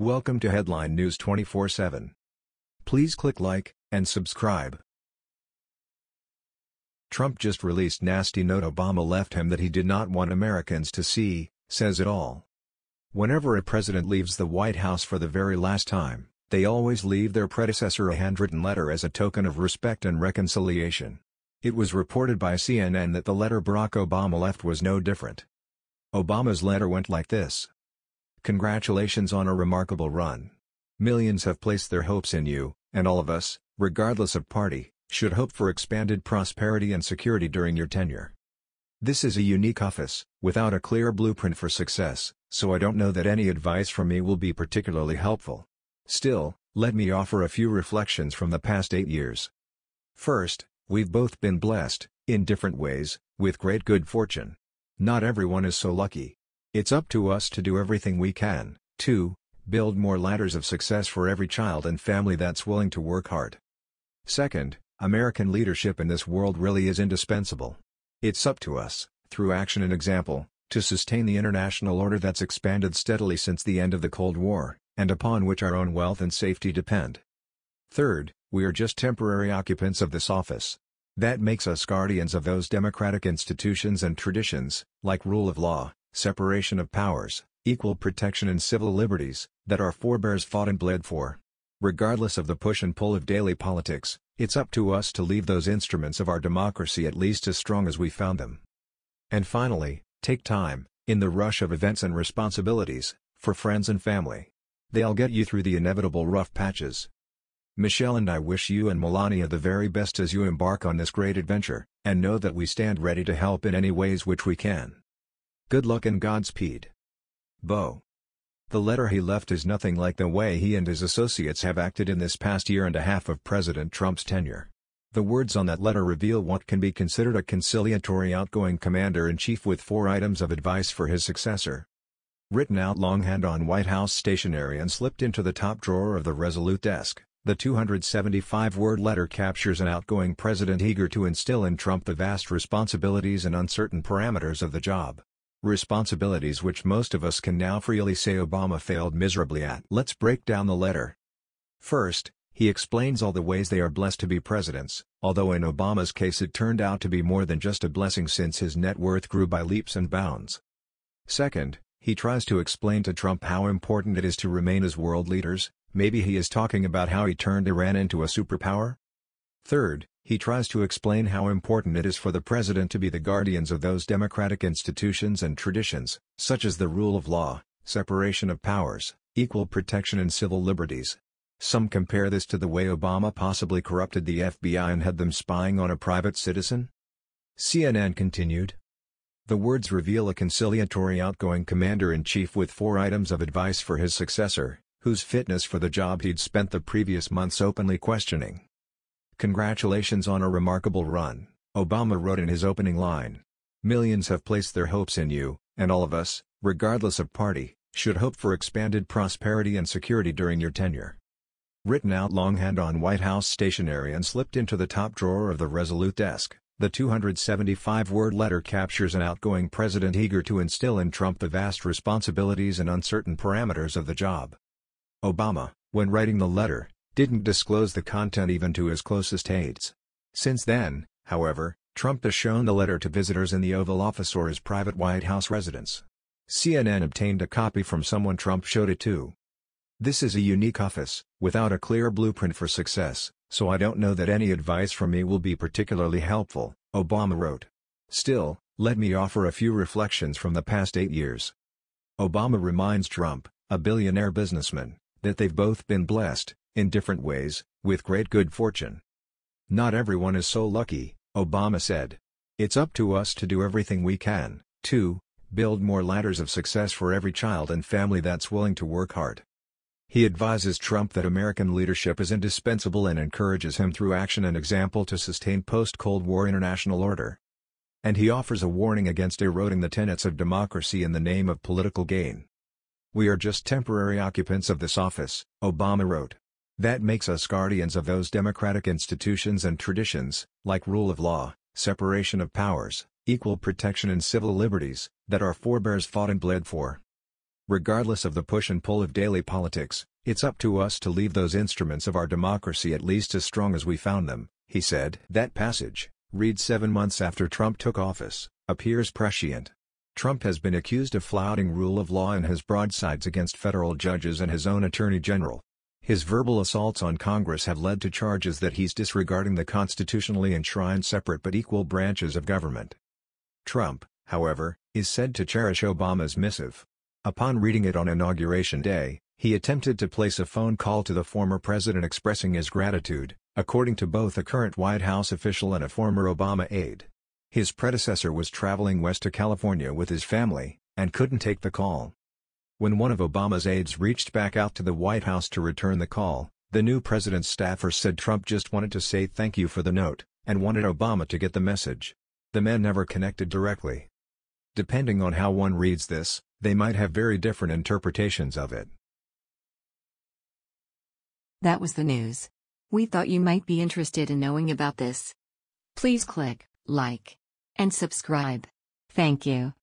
Welcome to Headline News 24/7. Please click like and subscribe. Trump just released nasty note Obama left him that he did not want Americans to see, says it all. Whenever a president leaves the White House for the very last time, they always leave their predecessor a handwritten letter as a token of respect and reconciliation. It was reported by CNN that the letter Barack Obama left was no different. Obama's letter went like this. Congratulations on a remarkable run. Millions have placed their hopes in you, and all of us, regardless of party, should hope for expanded prosperity and security during your tenure. This is a unique office, without a clear blueprint for success, so I don't know that any advice from me will be particularly helpful. Still, let me offer a few reflections from the past eight years. First, we've both been blessed, in different ways, with great good fortune. Not everyone is so lucky. It's up to us to do everything we can, to build more ladders of success for every child and family that's willing to work hard. Second, American leadership in this world really is indispensable. It's up to us, through action and example, to sustain the international order that's expanded steadily since the end of the Cold War, and upon which our own wealth and safety depend. Third, we are just temporary occupants of this office. That makes us guardians of those democratic institutions and traditions, like rule of law, separation of powers, equal protection and civil liberties, that our forebears fought and bled for. Regardless of the push and pull of daily politics, it's up to us to leave those instruments of our democracy at least as strong as we found them. And finally, take time, in the rush of events and responsibilities, for friends and family. They'll get you through the inevitable rough patches. Michelle and I wish you and Melania the very best as you embark on this great adventure, and know that we stand ready to help in any ways which we can. Good luck and Godspeed. Bo. The letter he left is nothing like the way he and his associates have acted in this past year and a half of President Trump's tenure. The words on that letter reveal what can be considered a conciliatory outgoing commander-in-chief with four items of advice for his successor. Written out longhand on White House stationery and slipped into the top drawer of the Resolute desk, the 275-word letter captures an outgoing president eager to instill in Trump the vast responsibilities and uncertain parameters of the job. Responsibilities which most of us can now freely say Obama failed miserably at. Let's break down the letter. First, he explains all the ways they are blessed to be presidents, although in Obama's case it turned out to be more than just a blessing since his net worth grew by leaps and bounds. Second, he tries to explain to Trump how important it is to remain as world leaders, maybe he is talking about how he turned Iran into a superpower? Third, he tries to explain how important it is for the president to be the guardians of those democratic institutions and traditions, such as the rule of law, separation of powers, equal protection and civil liberties. Some compare this to the way Obama possibly corrupted the FBI and had them spying on a private citizen. CNN continued. The words reveal a conciliatory outgoing commander-in-chief with four items of advice for his successor, whose fitness for the job he'd spent the previous months openly questioning. Congratulations on a remarkable run, Obama wrote in his opening line. Millions have placed their hopes in you, and all of us, regardless of party, should hope for expanded prosperity and security during your tenure. Written out longhand on White House stationery and slipped into the top drawer of the Resolute desk, the 275-word letter captures an outgoing president eager to instill in Trump the vast responsibilities and uncertain parameters of the job. Obama, when writing the letter, didn't disclose the content even to his closest aides. Since then, however, Trump has shown the letter to visitors in the Oval Office or his private White House residence. CNN obtained a copy from someone Trump showed it to. This is a unique office, without a clear blueprint for success, so I don't know that any advice from me will be particularly helpful, Obama wrote. Still, let me offer a few reflections from the past eight years. Obama reminds Trump, a billionaire businessman, that they've both been blessed, in different ways, with great good fortune. Not everyone is so lucky, Obama said. It's up to us to do everything we can, to build more ladders of success for every child and family that's willing to work hard. He advises Trump that American leadership is indispensable and encourages him through action and example to sustain post-Cold War international order. And he offers a warning against eroding the tenets of democracy in the name of political gain. We are just temporary occupants of this office, Obama wrote. That makes us guardians of those democratic institutions and traditions, like rule of law, separation of powers, equal protection and civil liberties, that our forebears fought and bled for. Regardless of the push and pull of daily politics, it's up to us to leave those instruments of our democracy at least as strong as we found them, he said. That passage, read seven months after Trump took office, appears prescient. Trump has been accused of flouting rule of law in his broadsides against federal judges and his own attorney general. His verbal assaults on Congress have led to charges that he's disregarding the constitutionally enshrined separate but equal branches of government. Trump, however, is said to cherish Obama's missive. Upon reading it on Inauguration Day, he attempted to place a phone call to the former president expressing his gratitude, according to both a current White House official and a former Obama aide. His predecessor was traveling west to California with his family, and couldn't take the call. When one of Obama's aides reached back out to the White House to return the call, the new president's staffer said Trump just wanted to say thank you for the note, and wanted Obama to get the message. The men never connected directly. Depending on how one reads this, they might have very different interpretations of it. That was the news. We thought you might be interested in knowing about this. Please click like and subscribe. Thank you.